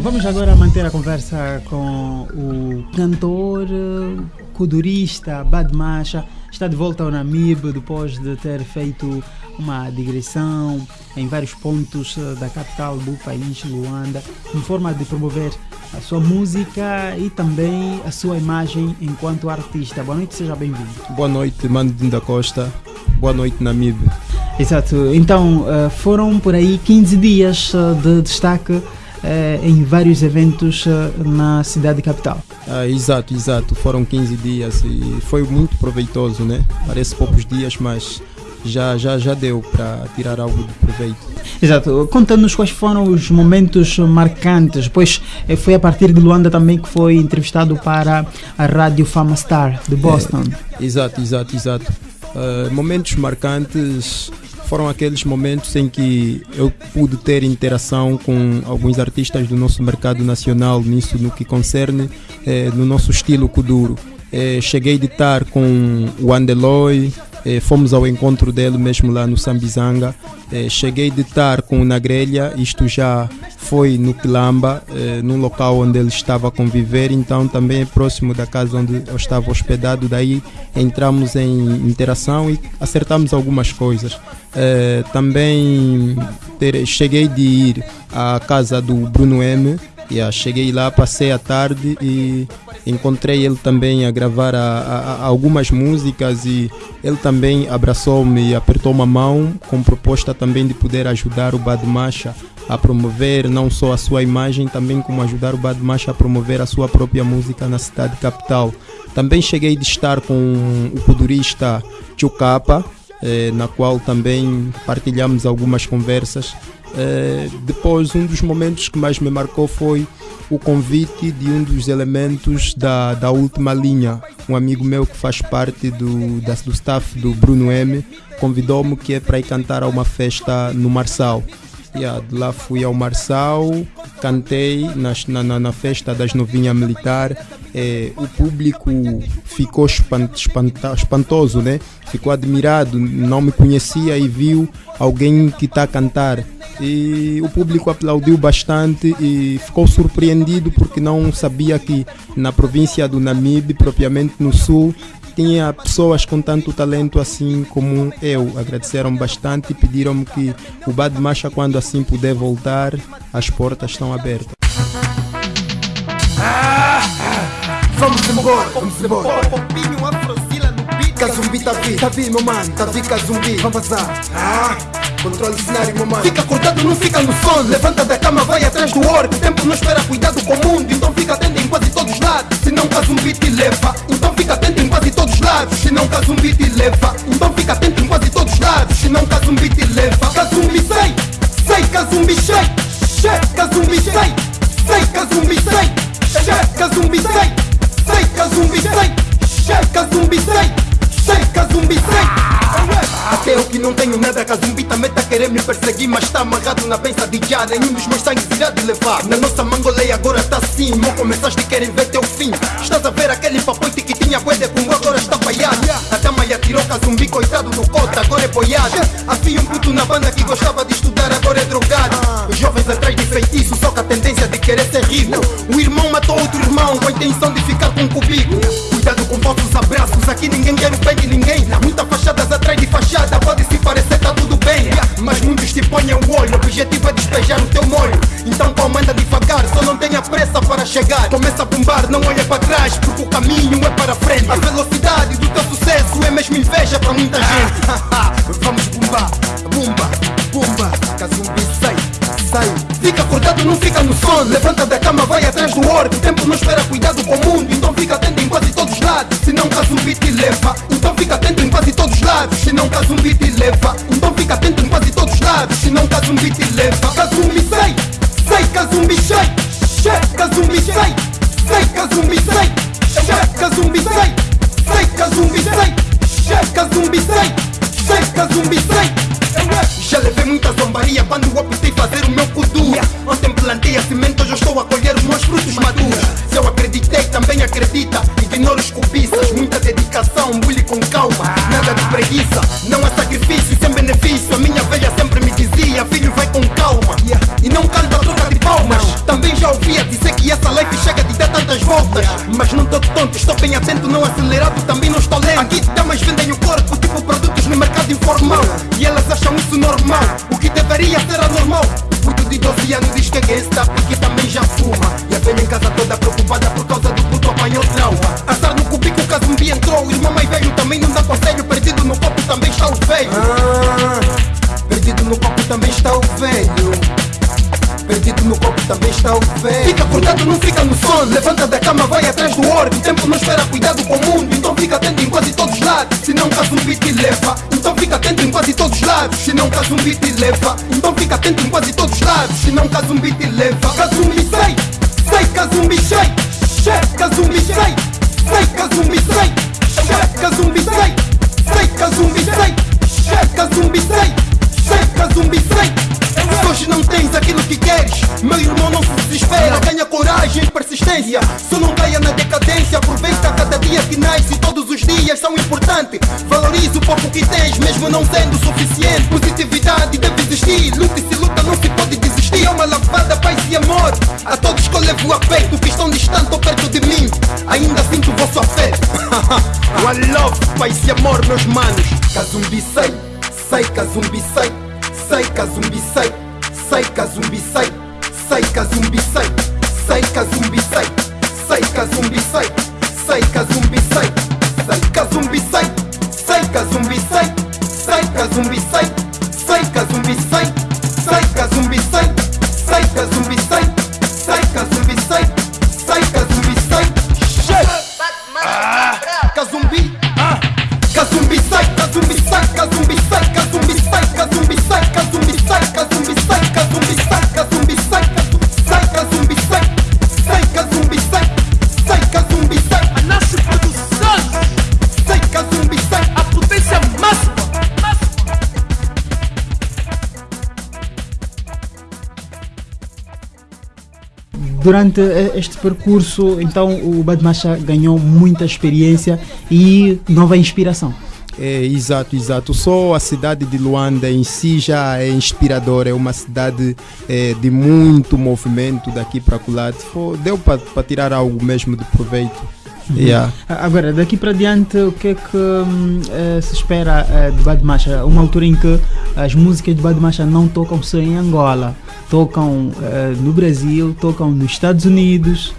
Vamos agora manter a conversa com o cantor, codurista Bad Macha. Está de volta ao Namib depois de ter feito uma digressão em vários pontos da capital do país, Luanda, em forma de promover a sua música e também a sua imagem enquanto artista. Boa noite, seja bem-vindo. Boa noite, Mano da Costa. Boa noite, Namib. Exato. Então, foram por aí 15 dias de destaque em vários eventos na cidade capital. Ah, exato, exato. Foram 15 dias e foi muito proveitoso, né? Parece poucos dias, mas já, já, já deu para tirar algo de proveito. Exato. Conta-nos quais foram os momentos marcantes, pois foi a partir de Luanda também que foi entrevistado para a Rádio Fama Star de Boston. É, exato, exato, exato. Uh, momentos marcantes foram aqueles momentos em que eu pude ter interação com alguns artistas do nosso mercado nacional, nisso no que concerne eh, no nosso estilo Kuduro. Eh, cheguei de estar com o Andeloy, eh, fomos ao encontro dele mesmo lá no Sambizanga. Eh, cheguei de estar com o Nagrelha, isto já foi no Quilamba, eh, num local onde ele estava a conviver, então também é próximo da casa onde eu estava hospedado. Daí entramos em interação e acertamos algumas coisas. Eh, também ter, cheguei de ir à casa do Bruno M. Yeah, cheguei lá, passei a tarde e encontrei ele também a gravar a, a, a algumas músicas e ele também abraçou-me e apertou uma mão com proposta também de poder ajudar o Bad Macha a promover não só a sua imagem, também como ajudar o Bad Macha a promover a sua própria música na cidade capital. Também cheguei de estar com o kudurista Chukapa, eh, na qual também partilhamos algumas conversas. Eh, depois, um dos momentos que mais me marcou foi o convite de um dos elementos da, da última linha. Um amigo meu que faz parte do, da, do staff do Bruno M convidou-me que é para ir cantar a uma festa no Marçal. Yeah, de lá fui ao Marçal, cantei nas, na, na, na, festa das novinhas militar. Eh, o público ficou espant, espanta, espantoso, né? ficou admirado, não me conhecia e viu alguém que está a cantar. E o público aplaudiu bastante e ficou surpreendido porque não sabia que na província do Namibe, propriamente no sul, tinha pessoas com tanto talento assim como eu. Agradeceram bastante e pediram-me que o Bad Macha, quando assim puder voltar, as portas estão abertas. Ah, vamos embora, vamos embora. Kazumbi tá vi, tá vi meu mano, tá vi Kazumbi, vamos vazar. Ah. Controle o cenário, meu mano. Fica acordado, não fica no sono. Levanta da cama, vai atrás do orbe. O tempo não espera cuidado com o mundo. Então fica atento em quase todos os lados. Se não Kazumbi te leva. Então fica atento em quase todos os lados. Se não Kazumbi te leva. Então fica atento em quase todos os lados. Se não Kazumbi te leva. Kazumbi sei, sei Kazumbi sei. Che, Kazumbi sei, sei Kazumbi sei. Che, Kazumbi sei, sei Não tenho nada, Kazumbi também tá querendo me perseguir Mas tá amarrado na benção de já Nenhum dos meus sangues irá de levar. Na nossa mangoleia agora tá assim Mal começaste e querem ver teu fim. Estás a ver aquele papoite que tinha de como agora está falhado A dama já tirou Kazumbi, coitado do cota, agora é boiado. Havia um puto na banda que gostava de estudar, agora é drogado. Os jovens atrás de feitiço, só com a tendência de querer ser rico. O irmão matou outro irmão com a intenção de ficar com um cubico. Cuidado com falsos abraços, aqui ninguém quer o bem de ninguém despejar o teu molho. Então comanda devagar, só não tenha pressa para chegar. Começa a bombar, não olha para trás, porque o caminho é para frente. A velocidade do teu sucesso é mesmo inveja para muita gente. Vamos bombar, bomba, bomba, Kazumbi sai, sai. Fica acordado, não fica no sono. Levanta da cama, vai atrás do orbe O tempo não espera cuidado com o mundo Então fica atento em quase todos os lados. Se não Kazumbi te leva Então fica atento em quase todos os lados. Se não Kazumbi te leva Então fica atento em quase todos os lados. Se não Kazumbi te leva sei Kazumbi sei Che, Kazumbi sei, sei Kazumbi sei Che, Kazumbi sei, sei Kazumbi sei já E elas acham isso normal. O que deveria ser atento em quase todos os lados Se não caso um beat te leva Então fica atento em quase todos os lados Se não caso um beat te leva Então fica atento em quase todos os lados Se não caso um beat te leva Kazumbi sei Sei Kazumbi sei Chefe Kazumbi sei Sei Kazumbi sei Chefe Kazumbi sei Sei Kazumbi sei Chefe Kazumbi sei Sei Kazumbi sei se hoje não tens aquilo que queres, meu irmão não se desespera. Ganha coragem e persistência, só não caia na decadência. Aproveita cada dia que nasce e todos Valorize o pouco que tens, mesmo não sendo suficiente. Positividade deve existir, luta se luta não se pode desistir. É uma lavada, paz e amor. A todos que eu levo a peito, que estão distantes ou perto de mim, ainda sinto o vosso afeto. One love, paz e amor, meus manos. Kazumbi sei, sei, Kazumbi sei, sei, Kazumbi sei. Sai zumbi sai, sai zumbi sai, sai zumbi sai, sai zumbi sai, sai zumbi sai que a zumbi sai, sai que a zumbi sai, sai que a zumbi sai, sai que a zumbi sai, sai zumbi sai. Durante este percurso, então o Badmacha ganhou muita experiência e nova inspiração. É, exato, exato. Só a cidade de Luanda em si já é inspiradora. É uma cidade é, de muito movimento daqui para lá. Deu para tirar algo mesmo de proveito. Uhum. Yeah. Agora, daqui para diante, o que é que uh, se espera uh, de Badmacha? Uma altura em que as músicas de Badmacha não tocam só em Angola, tocam uh, no Brasil, tocam nos Estados Unidos.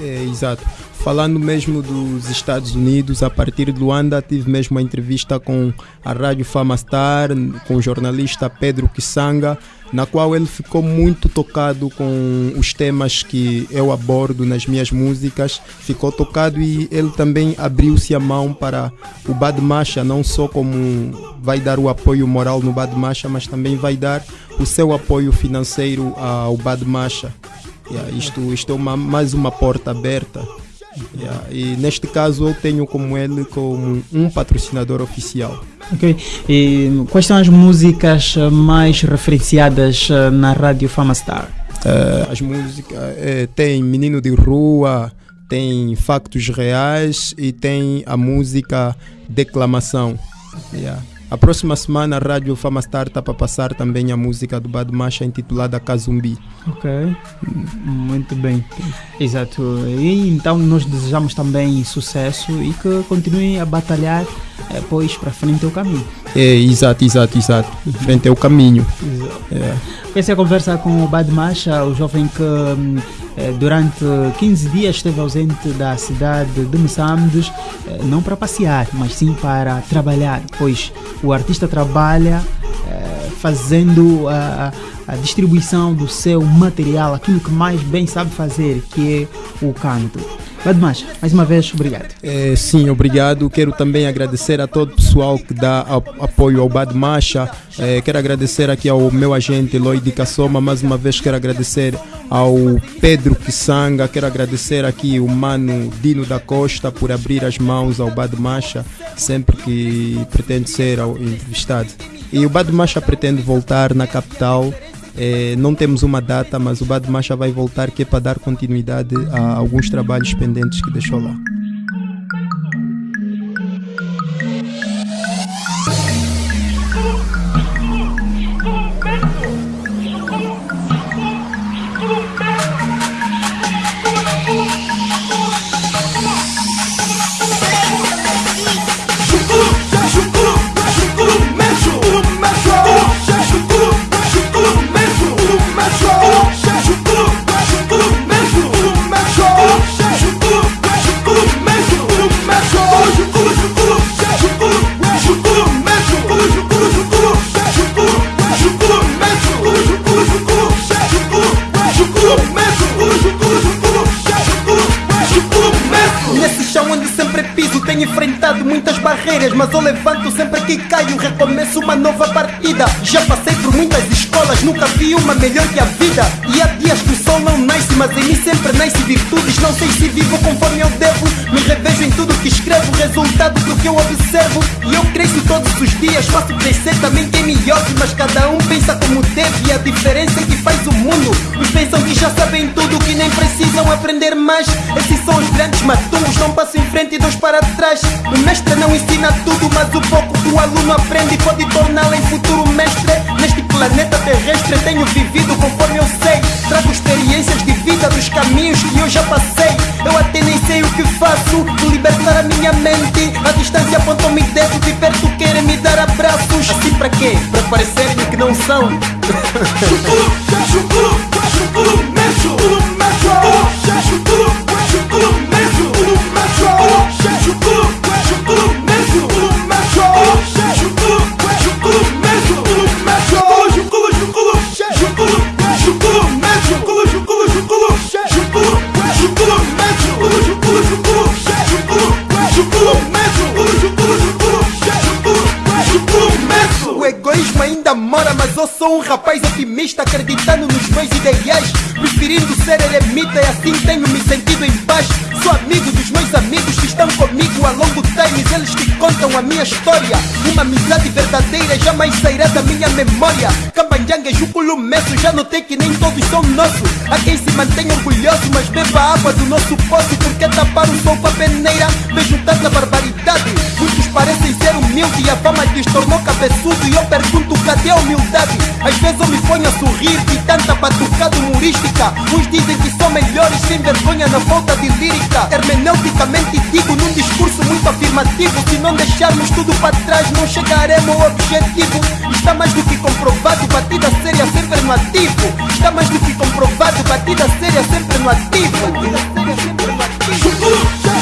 É, exato. Falando mesmo dos Estados Unidos, a partir de Luanda tive mesmo uma entrevista com a Rádio Fama Star, com o jornalista Pedro Kisanga, na qual ele ficou muito tocado com os temas que eu abordo nas minhas músicas. Ficou tocado e ele também abriu-se a mão para o Bad Macha, não só como vai dar o apoio moral no Bad Macha, mas também vai dar o seu apoio financeiro ao Bad Macha. Yeah, isto, isto é uma, mais uma porta aberta Yeah, e neste caso eu tenho como ele como um patrocinador oficial. Ok. E quais são as músicas mais referenciadas eh, na Rádio Fama Star? Uh, as músicas é, tem Menino de Rua, tem Factos Reais e tem a música Declamação. Yeah. A próxima semana a Rádio Fama Star está para passar também a música do Bad Macha intitulada Kazumbi. Ok, muito bem. Exato. E então nós desejamos também sucesso e que continuem a batalhar é, pois para frente é o caminho. É, exato, exato, exato. Frente é o caminho. Exato. É. Essa é a conversa com o Bad Macha, o jovem que hum, durante 15 dias esteve ausente da cidade de Moçambique, eh, não para passear, mas sim para trabalhar, pois o artista trabalha eh, fazendo a, a distribuição do seu material, aquilo que mais bem sabe fazer, que é o canto. Badmacha, mais uma vez, obrigado. É, sim, obrigado. Quero também agradecer a todo o pessoal que dá apoio ao Badmacha. É, quero agradecer aqui ao meu agente Lloyd Kassoma. Mais uma vez, quero agradecer ao Pedro Kisanga. Quero agradecer aqui o mano Dino da Costa por abrir as mãos ao Badmacha sempre que pretende ser entrevistado. E o Badmacha pretende voltar na capital é, não temos uma data, mas o Bad Macha vai voltar que é para dar continuidade a alguns trabalhos pendentes que deixou lá. Mas eu levanto sempre que caio. Recomeço uma nova partida. Já passei nunca vi uma melhor que a vida. E há dias que o sol não nasce, mas em mim sempre nasce virtudes. Não sei se vivo conforme eu devo. Me revejo em tudo que escrevo, resultado do que eu observo. E eu cresço todos os dias, faço crescer também quem me ouve. Mas cada um pensa como deve, e a diferença é que faz o mundo. Uns pensam que já sabem tudo, que nem precisam aprender mais. Esses são os grandes maturos, não passo em frente e dois para trás. O mestre não ensina tudo, mas o pouco que o aluno aprende pode torná-lo em futuro mestre. Neste planeta terrestre tenho vivido conforme eu sei. Trago experiências de vida dos caminhos que eu já passei. Eu até nem sei o que faço, de libertar a minha mente. A distância apontam-me dedo, de perto querem me dar abraços. Assim para quê? Para parecerem que não são. Chucuru, chucuru, O egoísmo ainda mora, mas eu sou um rapaz otimista, acreditando nos meus ideais, preferindo ser eremita e assim tenho me sentido em paz. Sou amigo dos meus amigos que estão comigo a longo contam a minha história. Uma amizade verdadeira jamais sairá da minha memória. Cambanjanga Juculo Messo, já notei que nem todos são nossos. Há quem se mantém orgulhoso, mas beba água do nosso poço, porque tapar o sol com a peneira. Vejo tanta barbaridade. Humildes e a fama lhes tornou cabeçudo. E eu pergunto, cadê a humildade? Às vezes eu me ponho a sorrir de tanta batucada humorística. Uns dizem que são melhores sem vergonha na falta de lírica. Hermeneuticamente digo num discurso muito afirmativo. Se não deixarmos tudo para trás, não chegaremos ao objetivo. Está mais do que comprovado, batida séria sempre no ativo. Está mais do que comprovado, batida séria sempre no ativo. Batida séria sempre no ativo.